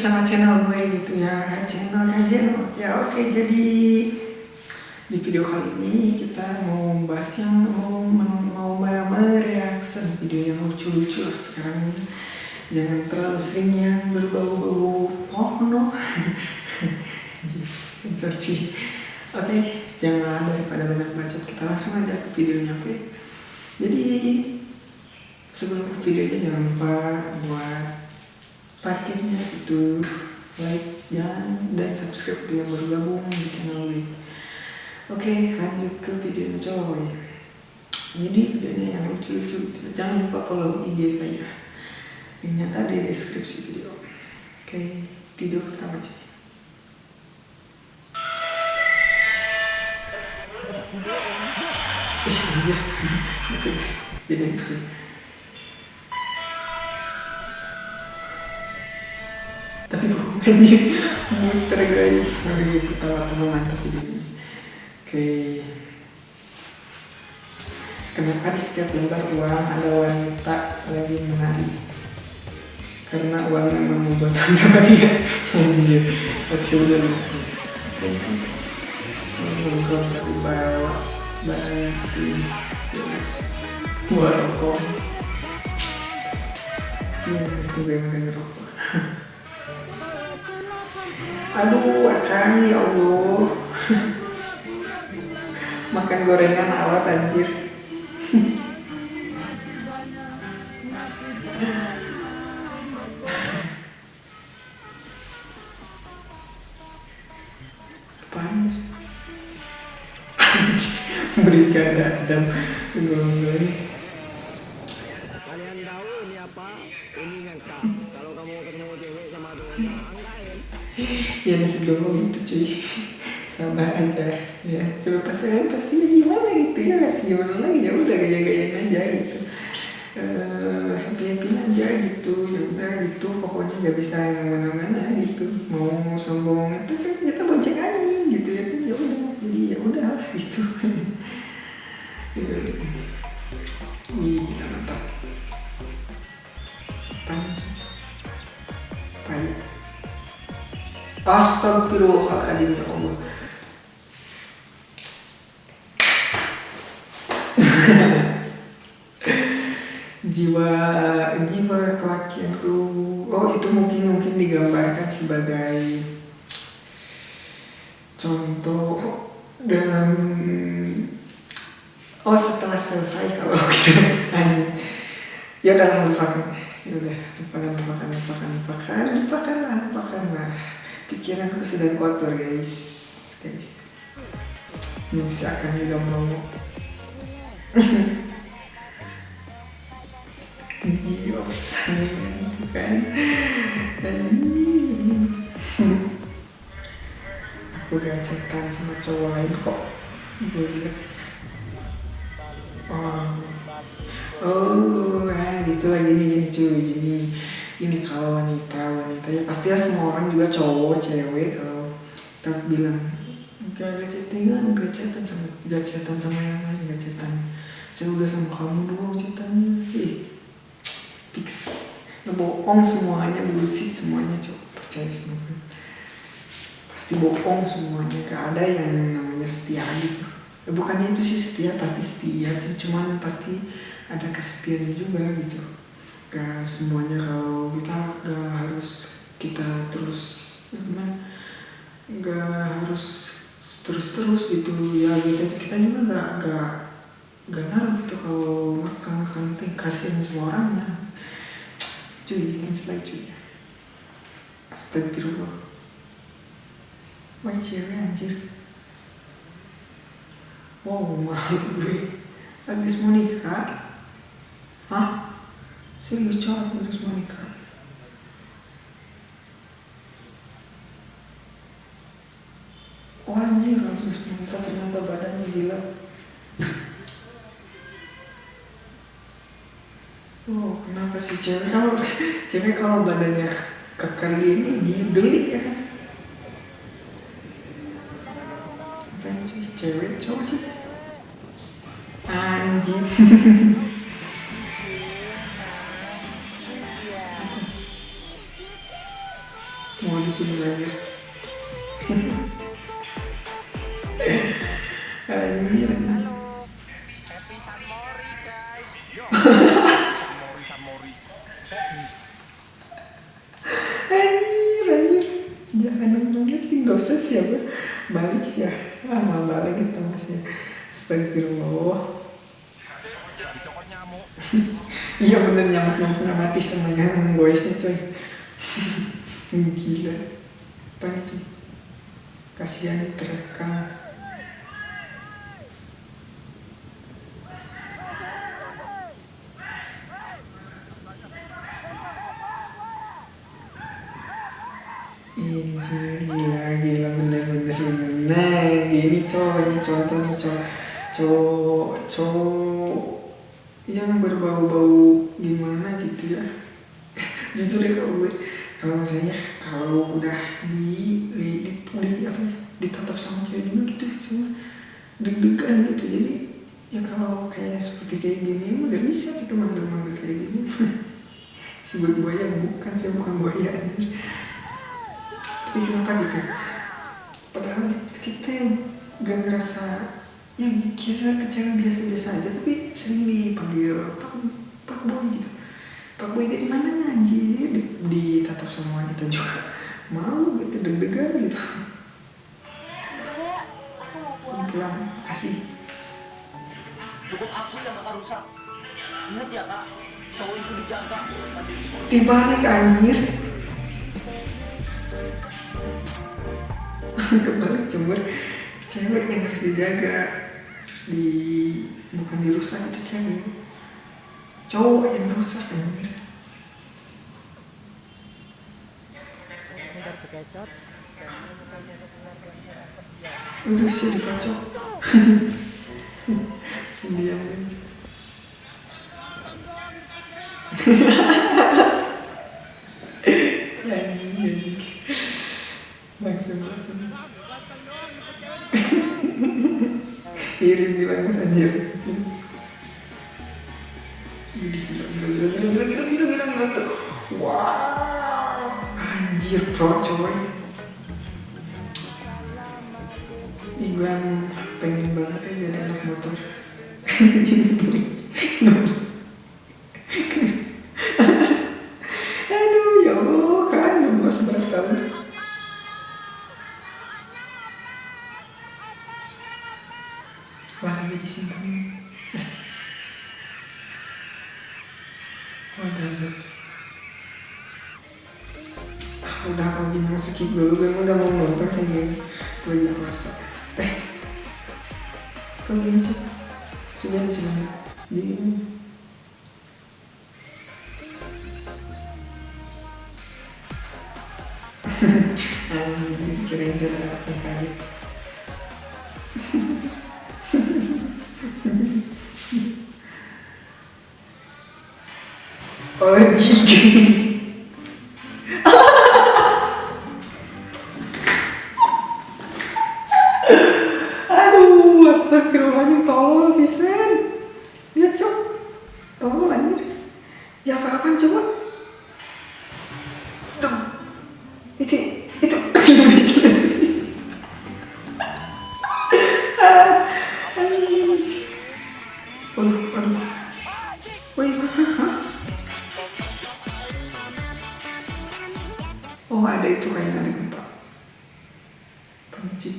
sama channel gue gitu ya. Channel kajian ya oke jadi di video kali ini kita mau bahas yang mau mau mereaksi video yang lucu-lucu lah sekarang jangan terlalu sering yang berbau-bau porno. Sorry. Oke jangan daripada banyak bacot kita langsung aja ke videonya oke? Jadi sebelum videonya jangan lupa buat parkirnya itu like dan dan subscribe yang baru gabung di channel ini Oke, lanjut ke videonya coy. Jadi videonya yang lucu-lucu gitu. Jangan lupa follow IG saya. Linknya tadi di deskripsi video. Oke, video pertama coy. Jadi. Anjir. Muter guys. Mari ketawa-tawa mantap videonya. Oke. Kenapa di setiap lembar uang ada wanita lagi menari? Karena uang memang membuat anda bahagia. Anjir. Oke udah lucu. Oke. Nongkrong tapi bawa barang ini. Yes. Rokok. Iya, itu gue makan rokok. Aduh, akan ya Allah. Makan gorengan awet anjir. Apaan berikan dan ya nasi ngomong gitu cuy. Sabar aja. Ya coba pasangan pasti gimana gitu ya? Harus gimana lagi? Ya udah gaya-gayain aja gitu. Uh, happy happy aja gitu. Ya udah gitu. Pokoknya nggak bisa yang mana-mana gitu. Mau sombong itu kan kita bonceng angin gitu ya kan? Ya udah jadi ya udah gitu. Gila mantap. Astagfirullahaladzim ya Allah. jiwa jiwa kelakianku. Oh itu mungkin mungkin digambarkan sebagai contoh dalam oh setelah selesai kalau gitu ya udah lupakan. Ya udah lupakan lupakan lupakan lupakan lupakan lupakan lah pikiranku sudah kotor guys guys ini bisa akan juga mau Giosan itu kan Aku gacetan sama cowok lain kok Oh Oh, ah, gitu lah gini gini cuy gini ini kalau wanita wanita. Ya pasti ya semua orang juga cowok cewek kalau kita bilang gak gacetan gacetan sama gacetan sama yang lain gacetan saya udah sama kamu doang ceritanya ih fix. Bohong semuanya bullshit semuanya coba percaya gue pasti bohong semuanya. Gak ada yang namanya setia gitu ya, bukannya itu sih setia pasti setia cuman pasti ada kesepiannya juga gitu gak semuanya kalau kita gak harus kita terus gimana gak harus terus-terus gitu. Ya kita kita juga gak gak gak ngaruh gitu kalau makan makan kasihan semua orangnya cuy ini lagi cuy. Astagfirullah. Wah cewek anjir. Wow malu gue. Habis mau nikah? Hah serius cowok habis mau nikah Wah anjir habis mau nikah ternyata badannya gila Oh, kenapa sih cewek kalau cewek kalau badannya kekar gini digeli ya kan? Apa sih cewek cowok sih? Anjing. anjir, anjir anjir anjir jangan ngeliatin dosa siapa balik sih ya ah, ah balik itu masnya astagfirullah. Iya bener nyamuk nyamuk mati sama yang goesnya coy. Gila apaan sih kasihan terekam Ini gila gila bener bener bener. Gini cowok ini contoh nih cowok. Cowok cowok. Yang berbau-bau gimana gitu ya. Jujur ya kalau gue kalau misalnya kalau udah di di, di, apa ya, ditatap sama cewek juga gitu sama deg-degan gitu. Jadi ya kalau kayak seperti kayak gini emang gak bisa gitu manggil-manggil kayak gini. Sebagai buaya bukan saya bukan buaya anjir tapi kenapa gitu padahal kita yang gak ngerasa ya kita kecewa biasa-biasa aja tapi sering dipanggil pak pak boy gitu pak boy dari mana anjir? Di, ditatap sama wanita juga. Mau gitu deg-degan gitu. Pulang kasih. Cukup aku yang bakal rusak. Ingat ya kak, cowok itu dijaga. dibalik anjir. Kebalik cemur cewek yang harus dijaga harus di bukan dirusak itu cewek cowok yang rusak ya udah bisa dikocok. Dia Anjir, pro coy. Ih, gue pengen banget ya jadi anak motor. Aduh, ya kan 16 berat tahun. Lagi di sini. 지금 응감은 원동생님 보인다고 왔어 거기 음식 주변 지금 네 아니 이렇게 렌즈를 앞에 Oggi Tolol, Vincent. Lihat, cok. Tolol, anjir. Ya apa-apaan, coba. Hah? Oh, ada itu kayaknya ada gempa. Kunci.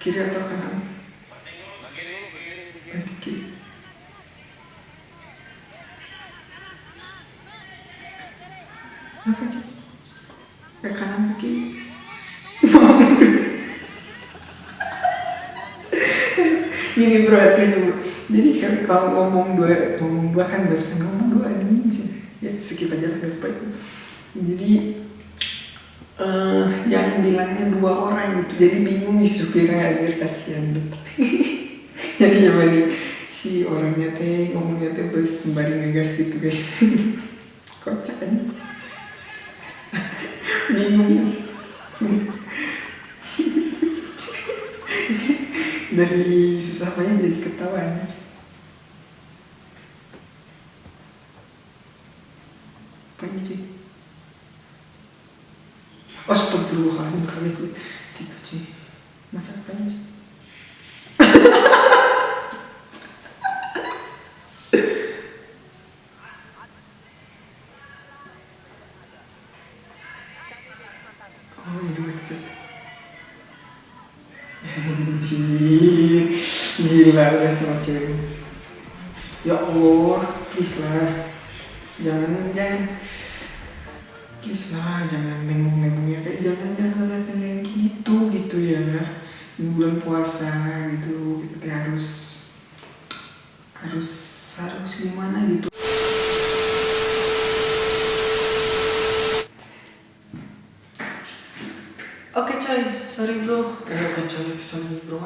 Kiri atau kanan? Nanti kiri. Apa sih? Ke kanan ke kiri? Gini bro, artinya bro. Jadi kan kalau ngomong dua, ngomong dua kan barusan ngomong dua sih. Ya skip aja lah apa Jadi eh yang bilangnya dua orang gitu. Jadi bingung supirnya aja kasihan betul. Jadi ya nih si orangnya teh ngomongnya teh bes sembari ngegas gitu guys. Kocak kan? bingung susah payah jadi ketawa ya. Cewek ya Allah please lah jangan jangan. Please lah jangan nembung-nembung ya kayak jangan jangan yang gitu gitu ya. Ini bulan puasa gitu kita teh harus harus harus gimana gitu. Oke coy, sorry bro. Eh, oke coy, sorry bro.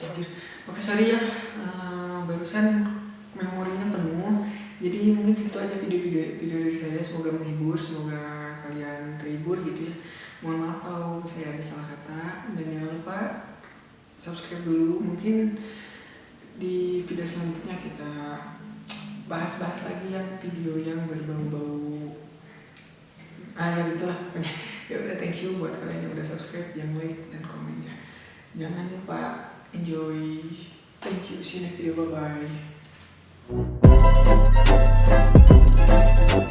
Anjir. Oke sorry ya, Eh, barusan memorinya penuh. Jadi mungkin segitu aja video-video video dari saya. Semoga menghibur, semoga kalian terhibur gitu ya. Mohon maaf kalau saya ada salah kata dan jangan lupa subscribe dulu. Mungkin di video selanjutnya kita bahas-bahas lagi yang video yang berbau-bau ah ya itulah pokoknya ya udah thank you buat kalian yang udah subscribe yang like dan komennya jangan lupa enjoy Thank you. See you video. Bye-bye.